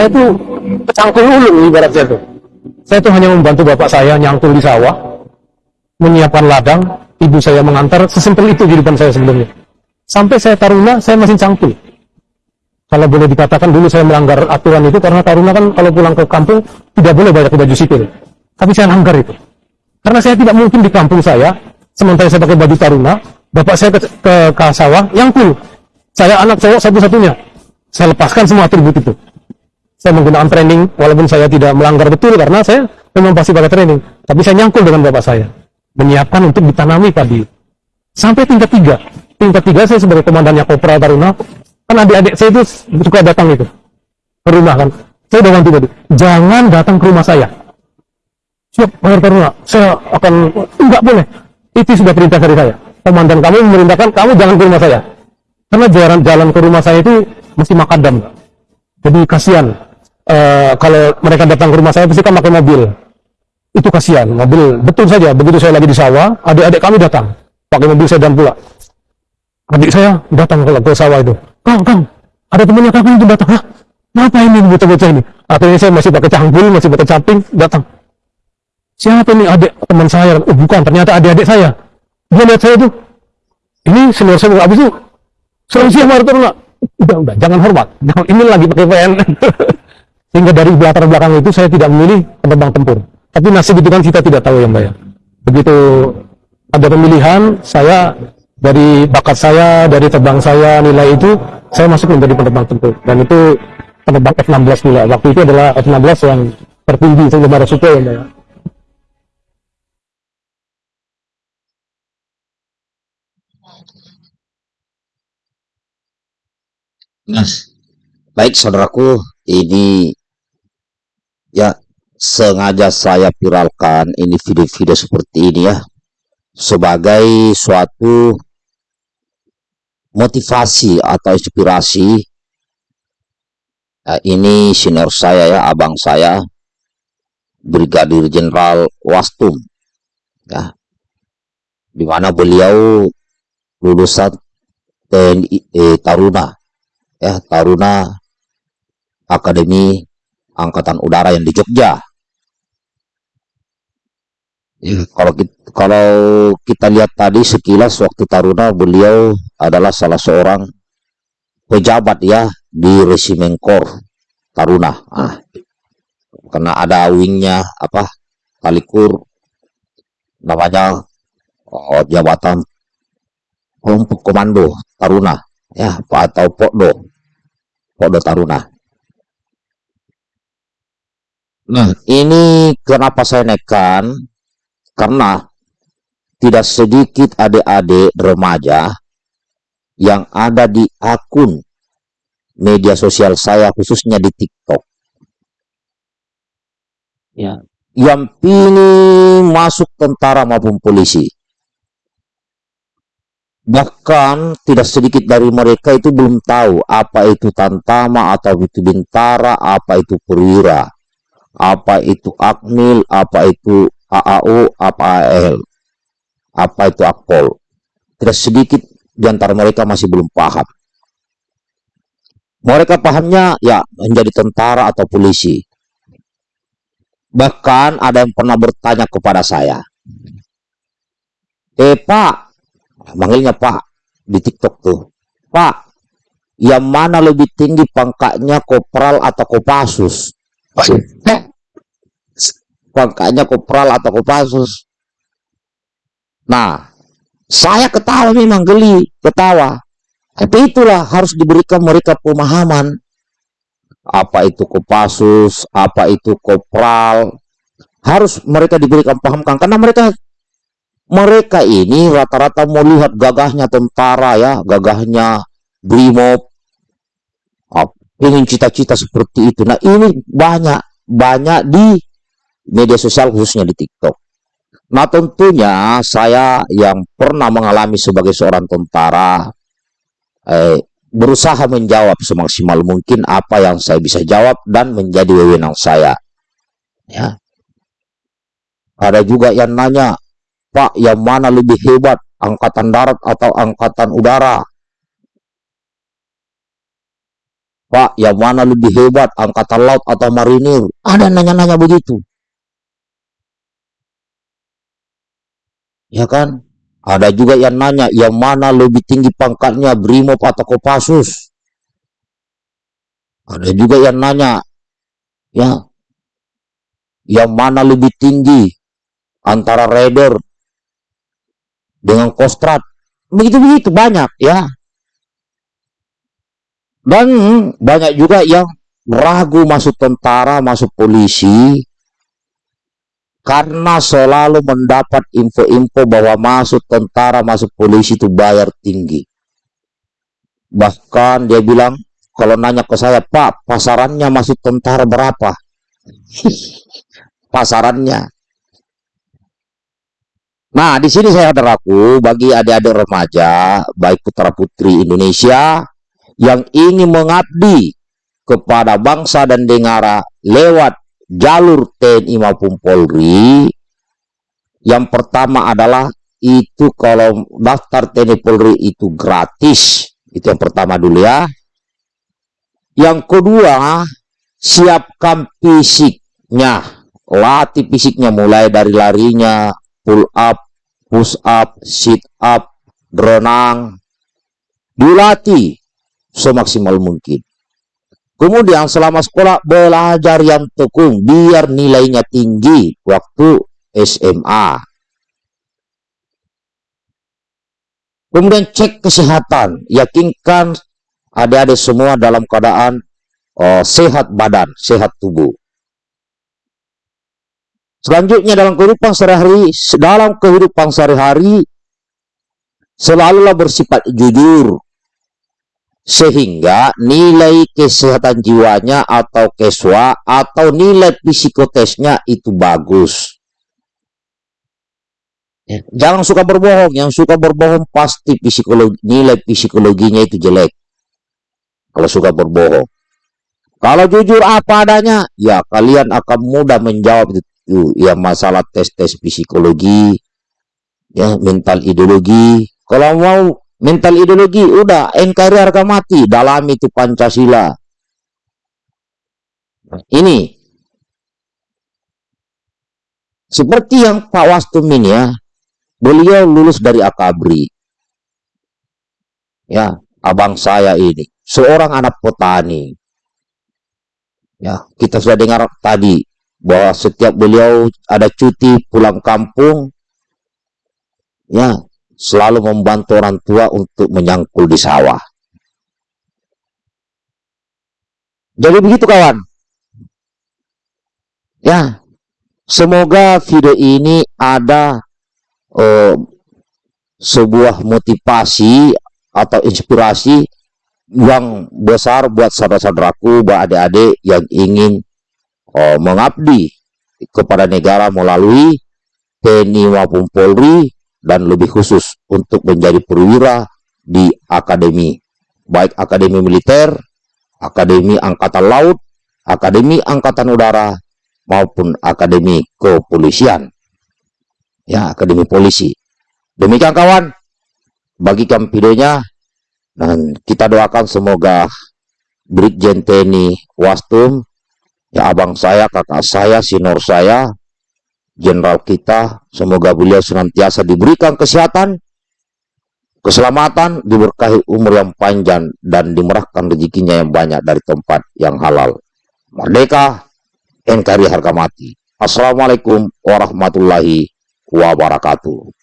Saya itu kecangkul ulung ibarat saya tuh. Saya tuh hanya membantu bapak saya nyangkul di sawah, menyiapkan ladang, ibu saya mengantar, sesimpel itu kehidupan saya sebelumnya. Sampai saya taruna, saya masih cangkul. Kalau boleh dikatakan dulu saya melanggar aturan itu karena taruna kan kalau pulang ke kampung tidak boleh banyak baju sipil. Tapi saya langgar itu. Karena saya tidak mungkin di kampung saya, sementara saya pakai baju taruna, bapak saya ke, ke, ke sawah, nyangkul. Saya anak cowok satu-satunya. Saya lepaskan semua atribut itu. Saya menggunakan training, walaupun saya tidak melanggar betul karena saya memang pasti pakai training. Tapi saya nyangkul dengan bapak saya. Menyiapkan untuk ditanami padi. Sampai tingkat tiga. Tingkat tiga saya sebagai komandannya Kopra Taruna, kan adik-adik saya itu suka datang itu ke rumah kan. Saya udah ganti tadi. Jangan datang ke rumah saya. Siap, Pak Taruna. Saya akan, enggak boleh. Itu sudah perintah dari saya. Komandan kamu memerintahkan kamu jangan ke rumah saya. Karena jalan jalan ke rumah saya itu mesti makadam. Jadi kasihan. Uh, kalau mereka datang ke rumah saya pasti kan pakai mobil. Itu kasihan, mobil. Betul saja, begitu saya lagi di sawah, adik-adik kami datang. Pakai mobil sedan pula. Adik saya datang ke, ke sawah itu. Kang, Kang, ada temannya kakak itu datang. Hah? Apa ini bocah-bocah ini? Akhirnya saya masih pakai cangkul, masih pakai caping, datang. Siapa ini adik teman saya? Oh bukan, ternyata adik-adik saya. Dia lihat saya tuh. Ini senior saya, abis itu Selamat siang Martor Udah, udah, jangan hormat. Jangan ini lagi pakai PN. Sehingga dari latar belakang itu saya tidak memilih penerbang tempur. Tapi nasib itu kan kita tidak tahu yang banyak. Begitu ada pemilihan, saya dari bakat saya, dari terbang saya, nilai itu, saya masuk menjadi penerbang tempur. Dan itu penerbang F-16 nilai. Waktu itu adalah F-16 yang tertinggi, saya ada suku yang banyak. Nah, baik saudaraku, ini ya sengaja saya viralkan ini video-video seperti ini ya sebagai suatu motivasi atau inspirasi. Ya, ini senior saya ya abang saya Brigadir Jenderal Wastum ya di mana beliau lulusan TNI eh, Taruna ya Taruna Akademi Angkatan Udara yang di Jogja. Ya, kalau kita, kalau kita lihat tadi sekilas waktu Taruna beliau adalah salah seorang pejabat ya di resimen Kor Taruna. Ah, karena ada wingnya apa talikur namanya oh, jabatan komando Taruna ya atau Pokdo Pokdo Taruna. Nah, ini kenapa saya nekan? Karena tidak sedikit adik-adik remaja yang ada di akun media sosial saya khususnya di TikTok. Ya, yang pilih masuk tentara maupun polisi. Bahkan tidak sedikit dari mereka itu belum tahu apa itu tantama atau itu bintara, apa itu perwira, apa itu akmil, apa itu AAU, apa AL, apa itu akpol. Tidak sedikit di antara mereka masih belum paham. Mereka pahamnya ya menjadi tentara atau polisi. Bahkan ada yang pernah bertanya kepada saya, Eh Pak, manggilnya Pak di TikTok tuh. Pak, yang mana lebih tinggi pangkatnya kopral atau kopasus? Pangkatnya kopral atau kopasus. Nah, saya ketawa memang geli, ketawa. Tapi itulah harus diberikan mereka pemahaman. Apa itu kopasus, apa itu kopral. Harus mereka diberikan pahamkan. Karena mereka mereka ini rata-rata melihat gagahnya tentara ya, gagahnya brimob, ingin cita-cita seperti itu. Nah ini banyak, banyak di media sosial khususnya di TikTok. Nah tentunya saya yang pernah mengalami sebagai seorang tentara, eh, berusaha menjawab semaksimal mungkin apa yang saya bisa jawab dan menjadi wewenang saya. Ya. Ada juga yang nanya, Pak, yang mana lebih hebat, angkatan darat atau angkatan udara? Pak, yang mana lebih hebat, angkatan laut atau marinir? Ada nanya-nanya begitu. Ya kan? Ada juga yang nanya, yang mana lebih tinggi pangkatnya, Brimob atau Kopassus? Ada juga yang nanya, ya, yang mana lebih tinggi antara Raider dengan Kostrad? Begitu-begitu banyak, ya. Dan banyak juga yang ragu masuk tentara, masuk polisi, karena selalu mendapat info-info bahwa masuk tentara, masuk polisi itu bayar tinggi. Bahkan dia bilang, kalau nanya ke saya, Pak, pasarannya masuk tentara berapa? pasarannya. Nah, di sini saya ragu bagi adik-adik remaja, baik putra-putri Indonesia, yang ingin mengabdi kepada bangsa dan negara lewat jalur TNI maupun Polri yang pertama adalah itu kalau daftar TNI Polri itu gratis. Itu yang pertama dulu ya. Yang kedua siapkan fisiknya. Latih fisiknya mulai dari larinya pull up push up sit up berenang. Dilatih semaksimal mungkin. Kemudian selama sekolah belajar yang tekun biar nilainya tinggi waktu SMA. Kemudian cek kesehatan, yakinkan adik-adik semua dalam keadaan uh, sehat badan, sehat tubuh. Selanjutnya dalam kehidupan sehari-hari, dalam kehidupan sehari-hari selalulah bersifat jujur, sehingga nilai kesehatan jiwanya atau keswa atau nilai psikotesnya itu bagus. Ya, jangan suka berbohong, yang suka berbohong pasti psikologi, nilai psikologinya itu jelek. Kalau suka berbohong. Kalau jujur apa adanya, ya kalian akan mudah menjawab itu ya masalah tes-tes psikologi, ya mental ideologi. Kalau mau mental ideologi udah NKRI harga mati dalam itu Pancasila. Ini. Seperti yang Pak Wastum ini ya beliau lulus dari Akabri. Ya abang saya ini seorang anak petani. Ya kita sudah dengar tadi bahwa setiap beliau ada cuti pulang kampung ya selalu membantu orang tua untuk menyangkul di sawah. Jadi begitu kawan. Ya, semoga video ini ada uh, sebuah motivasi atau inspirasi yang besar buat saudara-saudaraku, buat adik-adik yang ingin uh, mengabdi kepada negara melalui TNI maupun Polri dan lebih khusus untuk menjadi perwira di akademi, baik akademi militer, akademi angkatan laut, akademi angkatan udara, maupun akademi kepolisian. Ya, akademi polisi. Demikian kawan, bagikan videonya dan kita doakan semoga Brigjen TNI Wastum, ya abang saya, kakak saya, sinor saya, jenderal kita. Semoga beliau senantiasa diberikan kesehatan, keselamatan, diberkahi umur yang panjang, dan dimerahkan rezekinya yang banyak dari tempat yang halal. Merdeka, NKRI harga mati. Assalamualaikum warahmatullahi wabarakatuh.